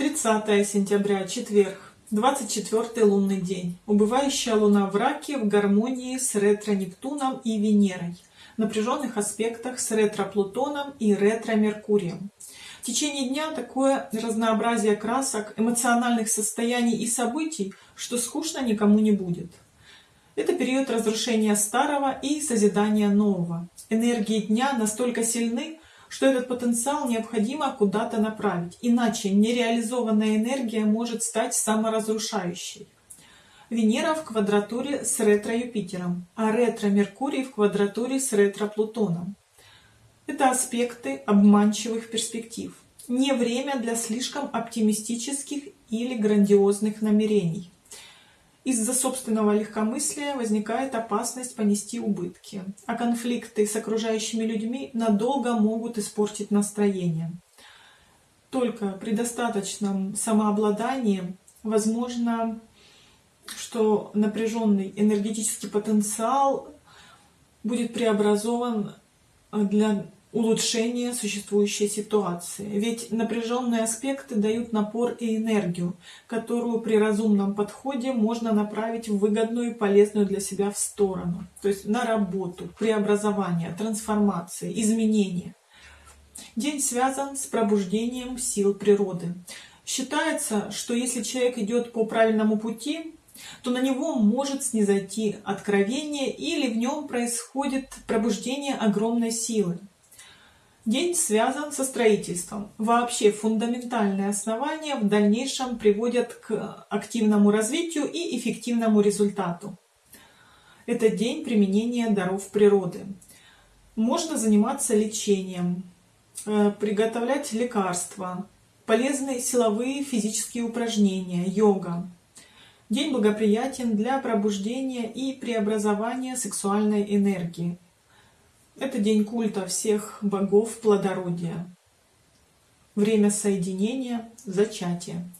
30 сентября, четверг, 24 лунный день. Убывающая луна в раке в гармонии с ретро-Нептуном и Венерой. Напряженных аспектах с ретро-Плутоном и ретро-Меркурием. В течение дня такое разнообразие красок, эмоциональных состояний и событий, что скучно никому не будет. Это период разрушения старого и созидания нового. Энергии дня настолько сильны, что этот потенциал необходимо куда-то направить, иначе нереализованная энергия может стать саморазрушающей. Венера в квадратуре с ретро-Юпитером, а ретро-Меркурий в квадратуре с ретро-Плутоном. Это аспекты обманчивых перспектив. Не время для слишком оптимистических или грандиозных намерений. Из-за собственного легкомыслия возникает опасность понести убытки, а конфликты с окружающими людьми надолго могут испортить настроение. Только при достаточном самообладании возможно, что напряженный энергетический потенциал будет преобразован для улучшение существующей ситуации. Ведь напряженные аспекты дают напор и энергию, которую при разумном подходе можно направить в выгодную и полезную для себя в сторону. То есть на работу, преобразование, трансформации, изменения. День связан с пробуждением сил природы. Считается, что если человек идет по правильному пути, то на него может снизойти откровение или в нем происходит пробуждение огромной силы. День связан со строительством. Вообще фундаментальные основания в дальнейшем приводят к активному развитию и эффективному результату. Это день применения даров природы. Можно заниматься лечением, э, приготовлять лекарства, полезные силовые физические упражнения, йога. День благоприятен для пробуждения и преобразования сексуальной энергии. Это день культа всех богов плодородия. Время соединения, зачатия.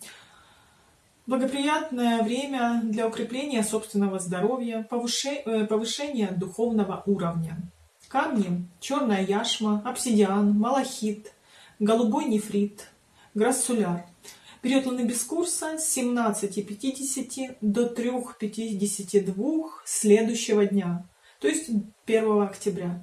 Благоприятное время для укрепления собственного здоровья, э, повышения духовного уровня. Камни – черная яшма, обсидиан, малахит, голубой нефрит, грассуляр. Период луны без курса с 17.50 до 3.52 следующего дня, то есть 1 октября.